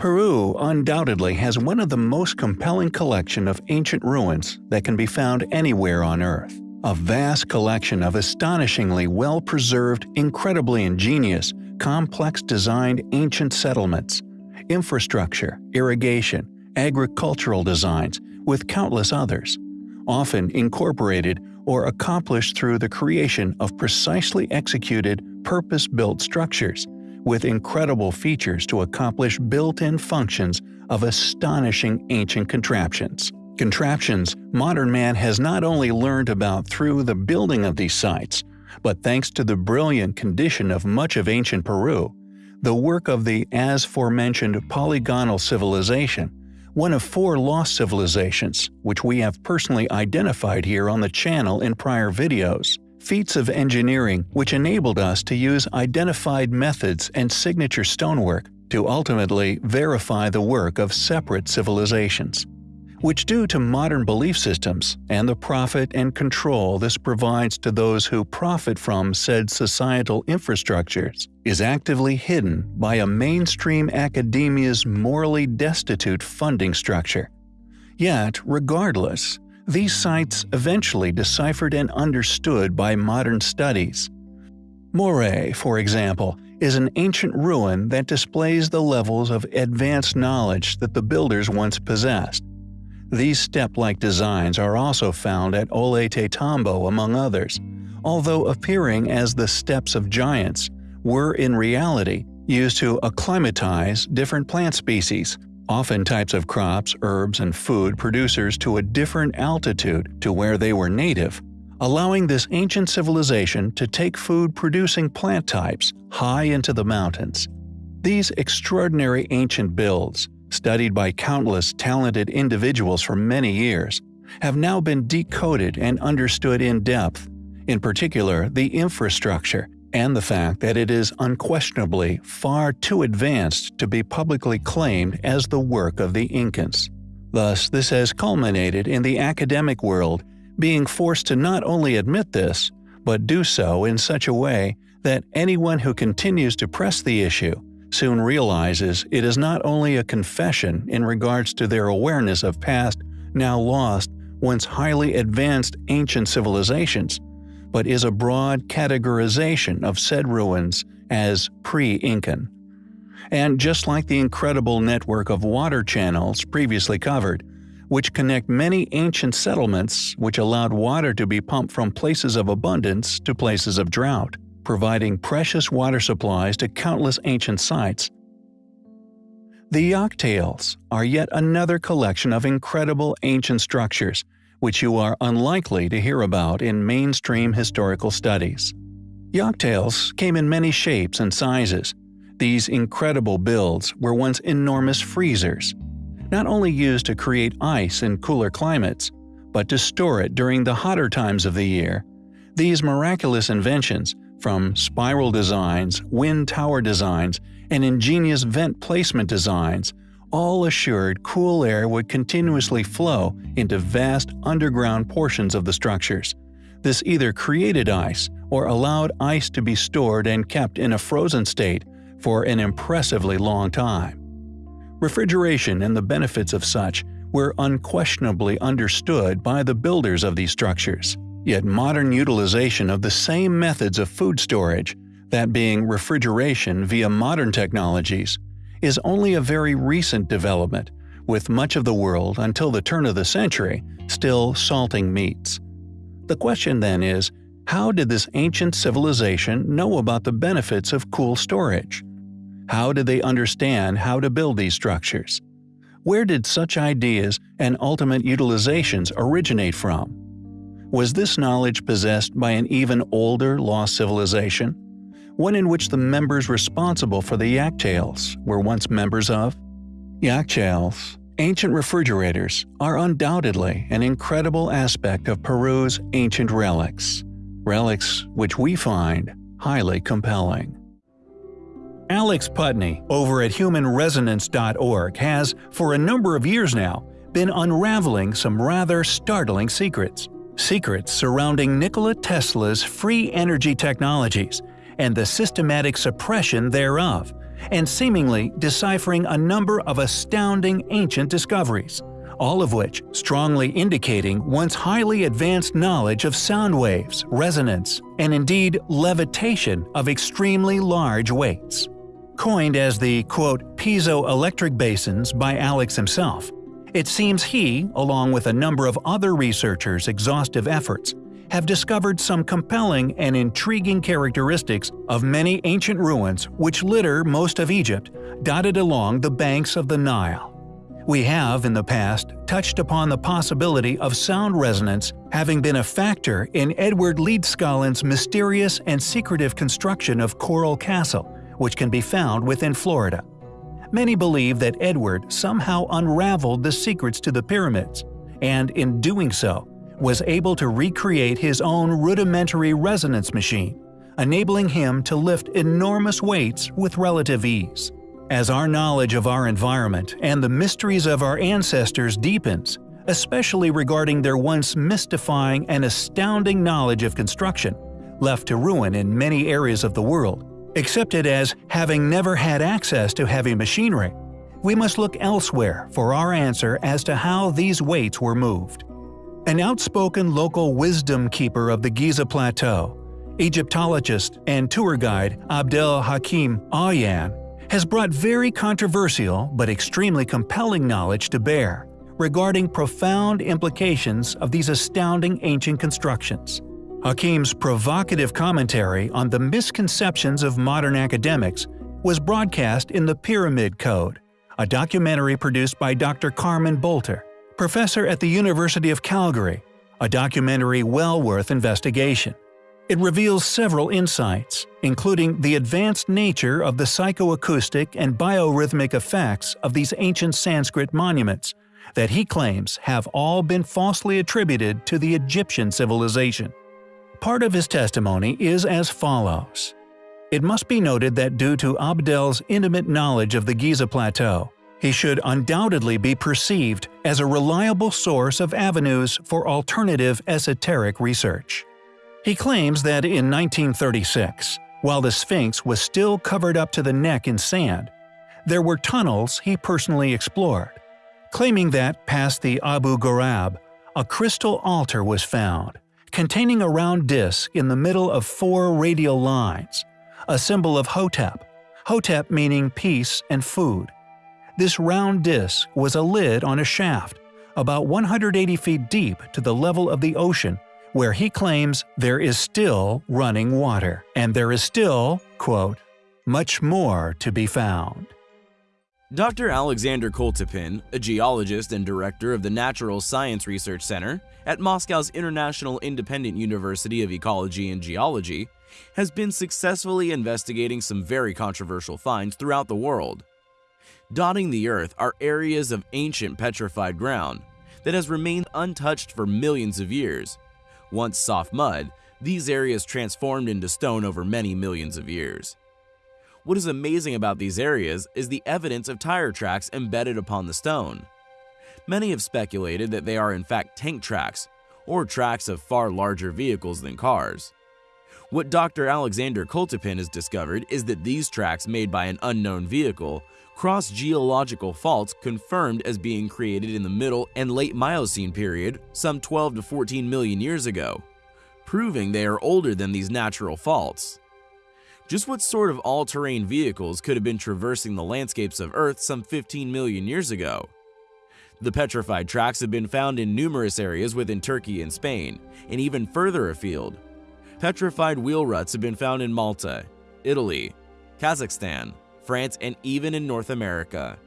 Peru undoubtedly has one of the most compelling collection of ancient ruins that can be found anywhere on Earth. A vast collection of astonishingly well-preserved, incredibly ingenious, complex designed ancient settlements, infrastructure, irrigation, agricultural designs, with countless others, often incorporated or accomplished through the creation of precisely executed, purpose-built structures, with incredible features to accomplish built-in functions of astonishing ancient contraptions. Contraptions modern man has not only learned about through the building of these sites, but thanks to the brilliant condition of much of ancient Peru, the work of the as forementioned polygonal civilization, one of four lost civilizations, which we have personally identified here on the channel in prior videos. Feats of engineering which enabled us to use identified methods and signature stonework to ultimately verify the work of separate civilizations which due to modern belief systems and the profit and control this provides to those who profit from said societal infrastructures, is actively hidden by a mainstream academia's morally destitute funding structure. Yet, regardless, these sites eventually deciphered and understood by modern studies. Moray, for example, is an ancient ruin that displays the levels of advanced knowledge that the builders once possessed. These step-like designs are also found at Ollantaytambo among others, although appearing as the steps of giants, were in reality used to acclimatize different plant species, often types of crops, herbs, and food producers to a different altitude to where they were native, allowing this ancient civilization to take food-producing plant types high into the mountains. These extraordinary ancient builds, studied by countless talented individuals for many years, have now been decoded and understood in depth, in particular the infrastructure and the fact that it is unquestionably far too advanced to be publicly claimed as the work of the Incans. Thus, this has culminated in the academic world being forced to not only admit this, but do so in such a way that anyone who continues to press the issue soon realizes it is not only a confession in regards to their awareness of past, now lost, once highly advanced ancient civilizations, but is a broad categorization of said ruins as pre-Incan. And just like the incredible network of water channels previously covered, which connect many ancient settlements which allowed water to be pumped from places of abundance to places of drought, providing precious water supplies to countless ancient sites. The Yakhchals are yet another collection of incredible ancient structures, which you are unlikely to hear about in mainstream historical studies. Yakhchals came in many shapes and sizes. These incredible builds were once enormous freezers, not only used to create ice in cooler climates, but to store it during the hotter times of the year. These miraculous inventions from spiral designs, wind tower designs, and ingenious vent placement designs, all assured cool air would continuously flow into vast underground portions of the structures. This either created ice or allowed ice to be stored and kept in a frozen state for an impressively long time. Refrigeration and the benefits of such were unquestionably understood by the builders of these structures. Yet modern utilization of the same methods of food storage, that being refrigeration via modern technologies, is only a very recent development, with much of the world until the turn of the century still salting meats. The question then is, how did this ancient civilization know about the benefits of cool storage? How did they understand how to build these structures? Where did such ideas and ultimate utilizations originate from? Was this knowledge possessed by an even older lost civilization? One in which the members responsible for the Yakhchals were once members of? Yakhchals, ancient refrigerators, are undoubtedly an incredible aspect of Peru's ancient relics. Relics which we find highly compelling. Alex Putney over at humanresonance.org has, for a number of years now, been unraveling some rather startling secrets secrets surrounding Nikola Tesla's free energy technologies and the systematic suppression thereof, and seemingly deciphering a number of astounding ancient discoveries, all of which strongly indicating one's highly advanced knowledge of sound waves, resonance, and indeed levitation of extremely large weights. Coined as the quote, piezoelectric basins by Alex himself, it seems he, along with a number of other researchers' exhaustive efforts, have discovered some compelling and intriguing characteristics of many ancient ruins which litter most of Egypt, dotted along the banks of the Nile. We have, in the past, touched upon the possibility of sound resonance having been a factor in Edward Leedskalnin's mysterious and secretive construction of Coral Castle, which can be found within Florida. Many believe that Edward somehow unraveled the secrets to the pyramids, and in doing so, was able to recreate his own rudimentary resonance machine, enabling him to lift enormous weights with relative ease. As our knowledge of our environment and the mysteries of our ancestors deepens, especially regarding their once mystifying and astounding knowledge of construction, left to ruin in many areas of the world, accepted as having never had access to heavy machinery, we must look elsewhere for our answer as to how these weights were moved. An outspoken local wisdom keeper of the Giza Plateau, Egyptologist and tour guide Abdel Hakim Awyan has brought very controversial but extremely compelling knowledge to bear regarding profound implications of these astounding ancient constructions. Hakim's provocative commentary on the misconceptions of modern academics was broadcast in the Pyramid Code, a documentary produced by Dr. Carmen Boulter, professor at the University of Calgary, a documentary well worth investigation. It reveals several insights, including the advanced nature of the psychoacoustic and biorhythmic effects of these ancient Sanskrit monuments, that he claims have all been falsely attributed to the Egyptian civilization. Part of his testimony is as follows. It must be noted that due to Abdel's intimate knowledge of the Giza Plateau, he should undoubtedly be perceived as a reliable source of avenues for alternative esoteric research. He claims that in 1936, while the Sphinx was still covered up to the neck in sand, there were tunnels he personally explored, claiming that past the Abu Ghorab, a crystal altar was found, containing a round disc in the middle of four radial lines, a symbol of Hotep, Hotep meaning peace and food. This round disc was a lid on a shaft, about 180 feet deep to the level of the ocean, where he claims there is still running water, and there is still, quote, much more to be found. Dr. Alexander Koltypin, a geologist and director of the Natural Science Research Center at Moscow's International Independent University of Ecology and Geology, has been successfully investigating some very controversial finds throughout the world. Dotting the Earth are areas of ancient petrified ground that has remained untouched for millions of years. Once soft mud, these areas transformed into stone over many millions of years. What is amazing about these areas is the evidence of tire tracks embedded upon the stone. Many have speculated that they are in fact tank tracks, or tracks of far larger vehicles than cars. What Dr. Alexander Koltypin has discovered is that these tracks made by an unknown vehicle cross geological faults confirmed as being created in the Middle and Late Miocene period some 12 to 14 million years ago, proving they are older than these natural faults. Just what sort of all-terrain vehicles could have been traversing the landscapes of Earth some 15 million years ago? The petrified tracks have been found in numerous areas within Turkey and Spain, and even further afield. Petrified wheel ruts have been found in Malta, Italy, Kazakhstan, France, and even in North America.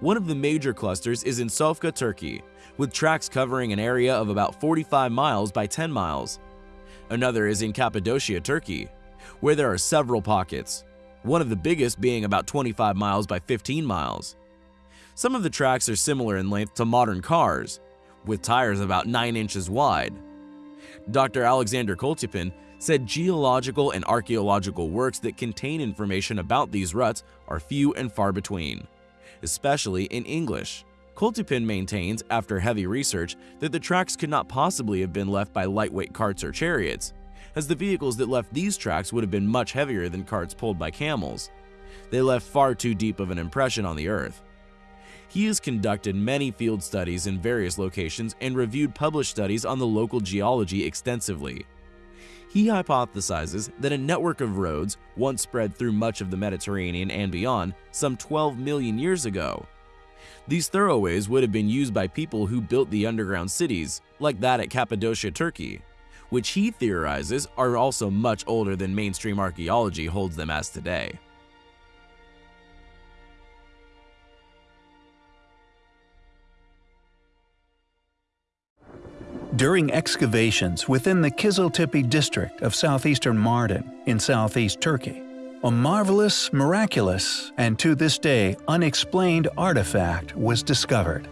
One of the major clusters is in Sofka, Turkey, with tracks covering an area of about 45 miles by 10 miles. Another is in Cappadocia, Turkey, where there are several pockets, one of the biggest being about 25 miles by 15 miles. Some of the tracks are similar in length to modern cars, with tires about 9 inches wide. Dr. Alexander Koltypin said geological and archaeological works that contain information about these ruts are few and far between, especially in English. Koltypin maintains, after heavy research, that the tracks could not possibly have been left by lightweight carts or chariots, as the vehicles that left these tracks would have been much heavier than carts pulled by camels. They left far too deep of an impression on the Earth. He has conducted many field studies in various locations and reviewed published studies on the local geology extensively. He hypothesizes that a network of roads once spread through much of the Mediterranean and beyond some 12 million years ago. These thoroughways would have been used by people who built the underground cities, like that at Cappadocia, Turkey, which he theorizes are also much older than mainstream archaeology holds them as today. During excavations within the Kiziltepe district of southeastern Mardin in southeast Turkey, a marvelous, miraculous, and to this day unexplained artifact was discovered.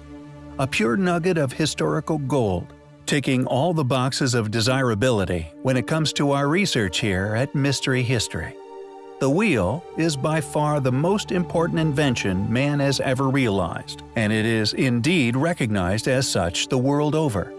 A pure nugget of historical gold, ticking all the boxes of desirability when it comes to our research here at Mystery History. The wheel is by far the most important invention man has ever realized, and it is indeed recognized as such the world over.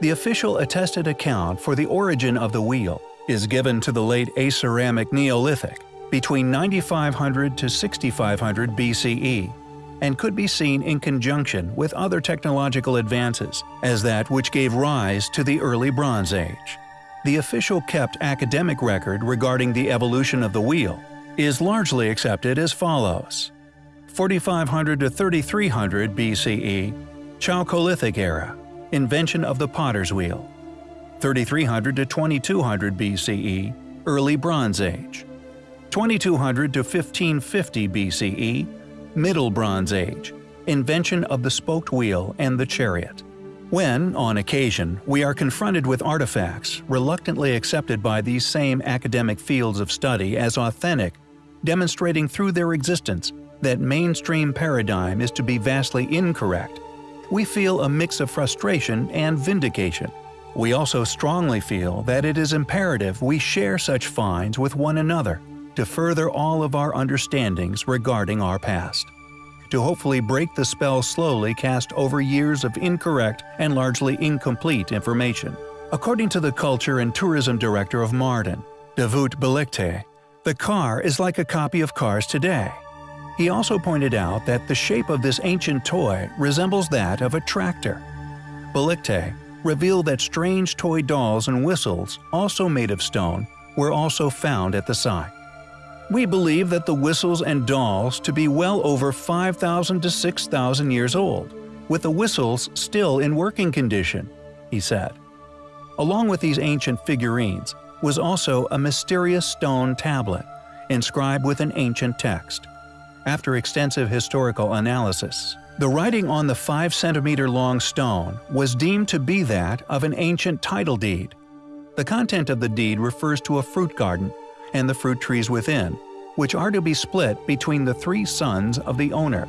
The official attested account for the origin of the wheel is given to the late Aceramic Neolithic, between 9500 to 6500 BCE, and could be seen in conjunction with other technological advances as that which gave rise to the early Bronze Age. The official kept academic record regarding the evolution of the wheel is largely accepted as follows. 4500 to 3300 BCE, Chalcolithic era, invention of the potter's wheel. 3300 to 2200 BCE, Early Bronze Age. 2200 to 1550 BCE, Middle Bronze Age, invention of the spoked wheel and the chariot. When, on occasion, we are confronted with artifacts reluctantly accepted by these same academic fields of study as authentic, demonstrating through their existence that mainstream paradigm is to be vastly incorrect, we feel a mix of frustration and vindication. We also strongly feel that it is imperative we share such finds with one another to further all of our understandings regarding our past. To hopefully break the spell slowly cast over years of incorrect and largely incomplete information. According to the Culture and Tourism Director of Mardin, Davut Belikte, the car is like a copy of cars today. He also pointed out that the shape of this ancient toy resembles that of a tractor. Belikte revealed that strange toy dolls and whistles, also made of stone, were also found at the site. We believe that the whistles and dolls to be well over 5,000 to 6,000 years old, with the whistles still in working condition, he said. Along with these ancient figurines was also a mysterious stone tablet, inscribed with an ancient text. After extensive historical analysis, the writing on the 5 centimeter long stone was deemed to be that of an ancient title deed. The content of the deed refers to a fruit garden and the fruit trees within, which are to be split between the three sons of the owner.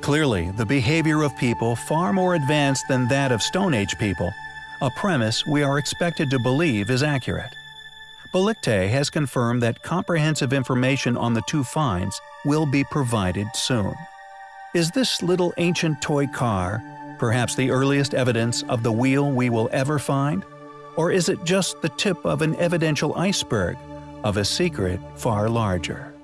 Clearly, the behavior of people far more advanced than that of Stone Age people, a premise we are expected to believe is accurate. Belikte has confirmed that comprehensive information on the two finds will be provided soon. Is this little ancient toy car perhaps the earliest evidence of the wheel we will ever find? Or is it just the tip of an evidential iceberg of a secret far larger?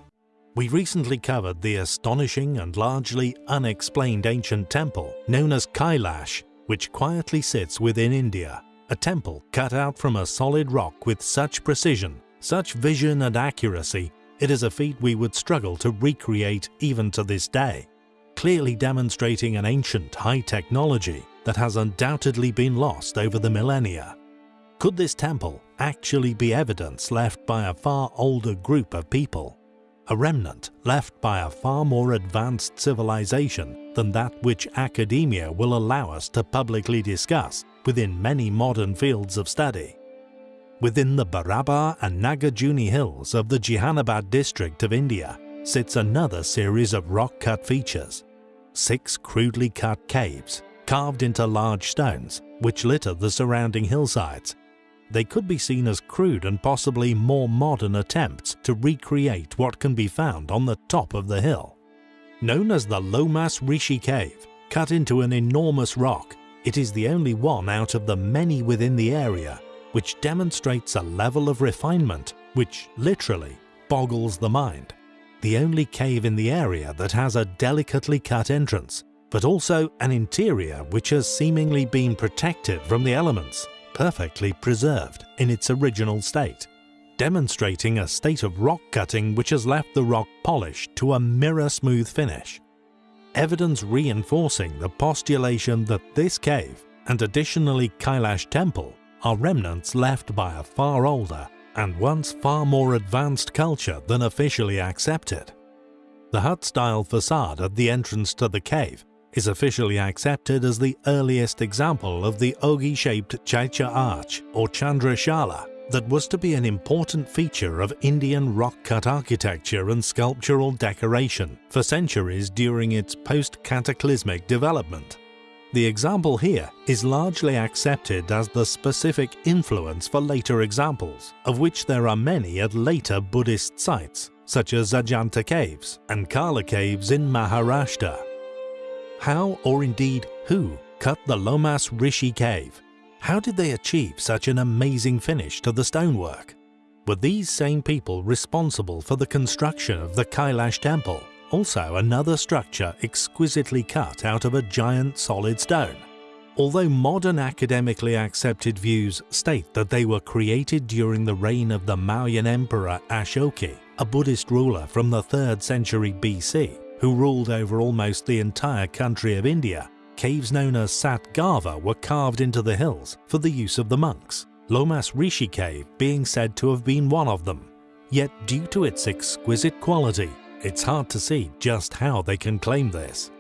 We recently covered the astonishing and largely unexplained ancient temple known as Kailash, which quietly sits within India, a temple cut out from a solid rock with such precision, such vision and accuracy, it is a feat we would struggle to recreate even to this day, clearly demonstrating an ancient high technology that has undoubtedly been lost over the millennia. Could this temple actually be evidence left by a far older group of people? A remnant left by a far more advanced civilization than that which academia will allow us to publicly discuss within many modern fields of study. Within the Barabar and Nagarjuni hills of the Jehanabad district of India sits another series of rock-cut features. Six crudely cut caves, carved into large stones, which litter the surrounding hillsides they could be seen as crude and possibly more modern attempts to recreate what can be found on the top of the hill. Known as the Lomas Rishi Cave, cut into an enormous rock, it is the only one out of the many within the area which demonstrates a level of refinement which literally boggles the mind. the only cave in the area that has a delicately cut entrance, but also an interior which has seemingly been protected from the elements, perfectly preserved in its original state, demonstrating a state of rock cutting which has left the rock polished to a mirror-smooth finish. Evidence reinforcing the postulation that this cave, and additionally Kailash Temple, are remnants left by a far older and once far more advanced culture than officially accepted. The hut-style facade at the entrance to the cave is officially accepted as the earliest example of the ogee-shaped Chaitya arch or Chandrashala that was to be an important feature of Indian rock-cut architecture and sculptural decoration for centuries during its post-cataclysmic development. The example here is largely accepted as the specific influence for later examples, of which there are many at later Buddhist sites, such as Ajanta Caves and Karla Caves in Maharashtra. How, or indeed who, cut the Lomas Rishi Cave? How did they achieve such an amazing finish to the stonework? Were these same people responsible for the construction of the Kailash Temple also another structure exquisitely cut out of a giant solid stone. Although modern academically accepted views state that they were created during the reign of the Mauryan Emperor Ashoka, a Buddhist ruler from the 3rd century BC, who ruled over almost the entire country of India, caves known as Satgava were carved into the hills for the use of the monks, Lomas Rishi cave being said to have been one of them. Yet due to its exquisite quality, it's hard to see just how they can claim this.